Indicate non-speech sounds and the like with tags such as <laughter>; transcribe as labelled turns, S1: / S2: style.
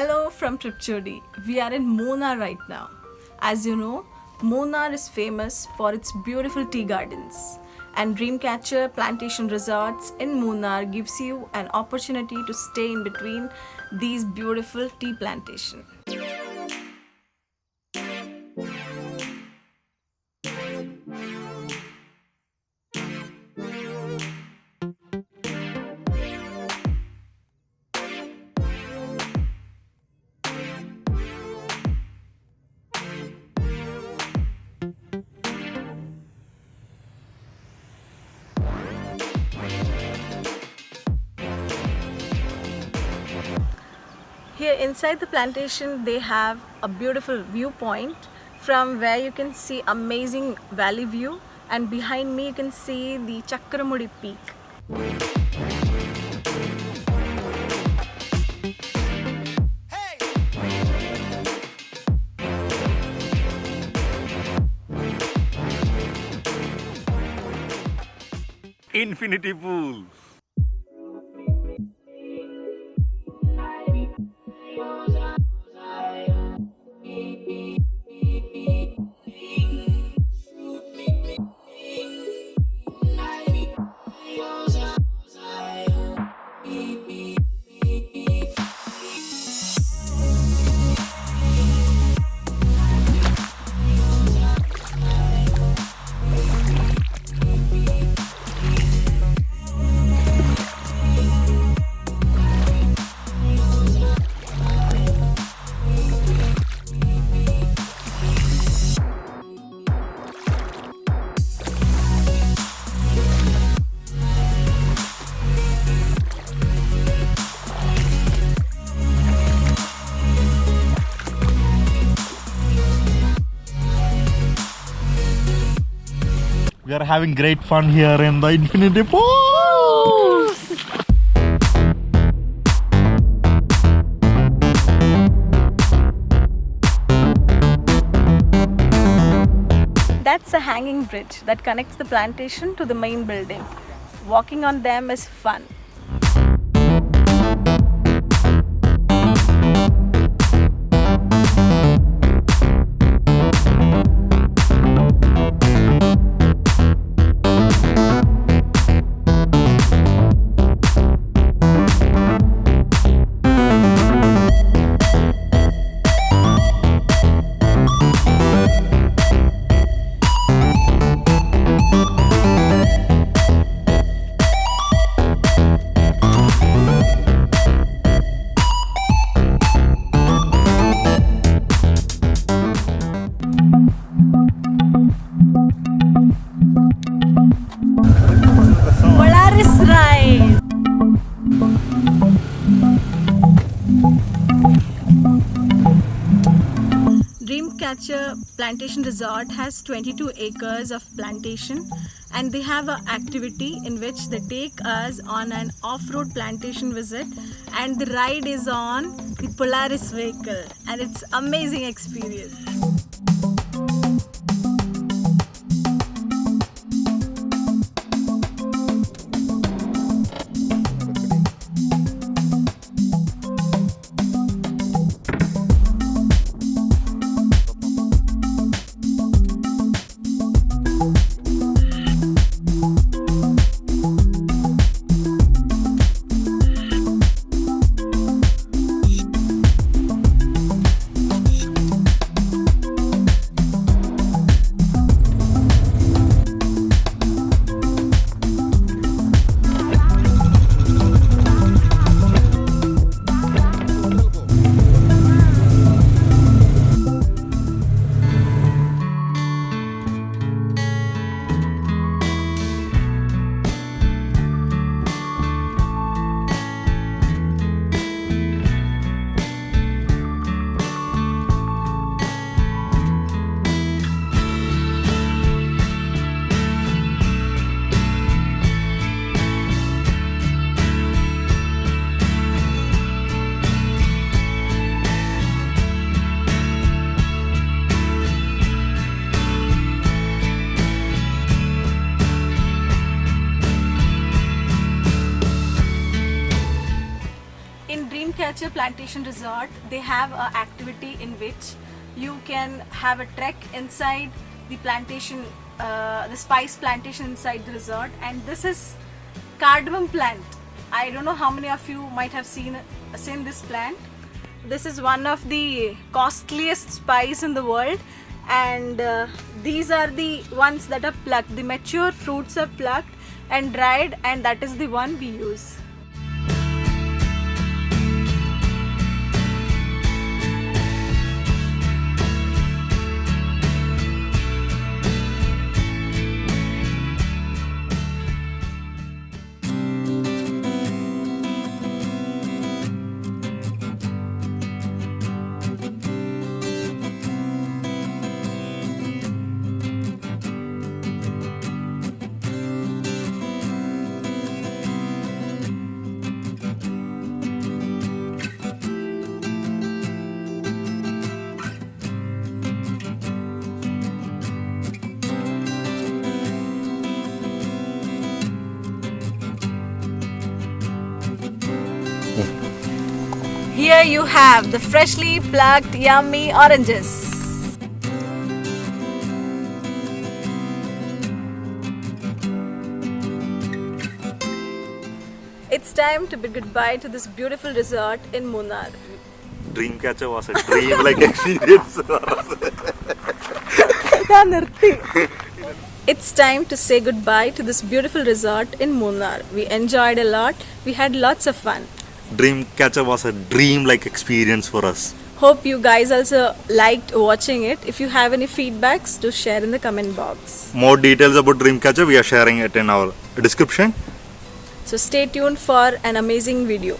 S1: Hello from Tripchodi. We are in Munnar right now. As you know, Munnar is famous for its beautiful tea gardens. And Dreamcatcher Plantation Resorts in Munnar gives you an opportunity to stay in between these beautiful tea plantations. Here inside the plantation they have a beautiful viewpoint from where you can see amazing valley view and behind me you can see the Chakramudi peak.
S2: Infinity Pool.
S3: We are having great fun here in the Infinity Pool.
S1: That's a hanging bridge that connects the plantation to the main building. Walking on them is fun. Dreamcatcher Plantation Resort has 22 acres of plantation and they have an activity in which they take us on an off-road plantation visit and the ride is on the Polaris vehicle and it's amazing experience. Dreamcatcher Plantation Resort, they have an activity in which you can have a trek inside the plantation, uh, the spice plantation inside the resort, and this is cardamom plant. I don't know how many of you might have seen seen this plant. This is one of the costliest spice in the world, and uh, these are the ones that are plucked. The mature fruits are plucked and dried, and that is the one we use. Here you have the freshly plucked yummy oranges. It's time to bid goodbye to this beautiful resort in Munnar.
S3: Dreamcatcher was a dream like <laughs> experience. <laughs>
S1: It's time to say goodbye to this beautiful resort in Munnar. We enjoyed a lot. We had lots of fun.
S3: Dreamcatcher was a dream like experience for us.
S1: Hope you guys also liked watching it. If you have any feedbacks, do share in the comment box.
S3: More details about Dreamcatcher we are sharing it in our description.
S1: So stay tuned for an amazing video.